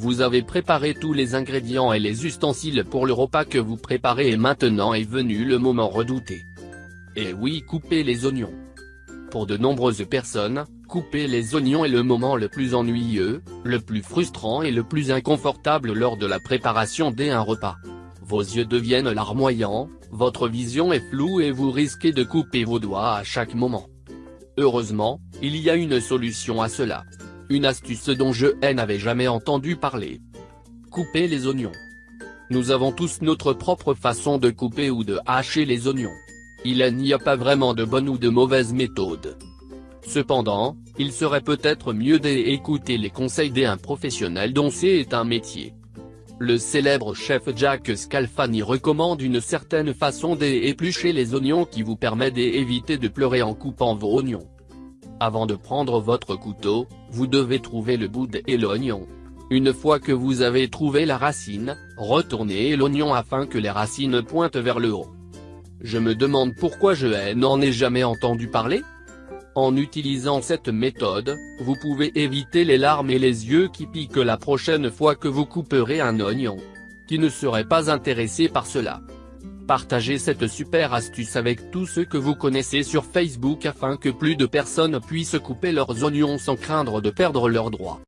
Vous avez préparé tous les ingrédients et les ustensiles pour le repas que vous préparez et maintenant est venu le moment redouté. Et oui coupez les oignons. Pour de nombreuses personnes, couper les oignons est le moment le plus ennuyeux, le plus frustrant et le plus inconfortable lors de la préparation d'un repas. Vos yeux deviennent larmoyants, votre vision est floue et vous risquez de couper vos doigts à chaque moment. Heureusement, il y a une solution à cela. Une astuce dont je n'avais jamais entendu parler. Couper les oignons. Nous avons tous notre propre façon de couper ou de hacher les oignons. Il n'y a pas vraiment de bonne ou de mauvaise méthode. Cependant, il serait peut-être mieux d'écouter les conseils d'un professionnel dont c'est un métier. Le célèbre chef Jack Scalfani recommande une certaine façon d'éplucher les oignons qui vous permet d'éviter de pleurer en coupant vos oignons. Avant de prendre votre couteau, vous devez trouver le bout et l'oignon. Une fois que vous avez trouvé la racine, retournez l'oignon afin que les racines pointent vers le haut. Je me demande pourquoi je n'en ai jamais entendu parler En utilisant cette méthode, vous pouvez éviter les larmes et les yeux qui piquent la prochaine fois que vous couperez un oignon. Qui ne serait pas intéressé par cela Partagez cette super astuce avec tous ceux que vous connaissez sur Facebook afin que plus de personnes puissent couper leurs oignons sans craindre de perdre leurs droits.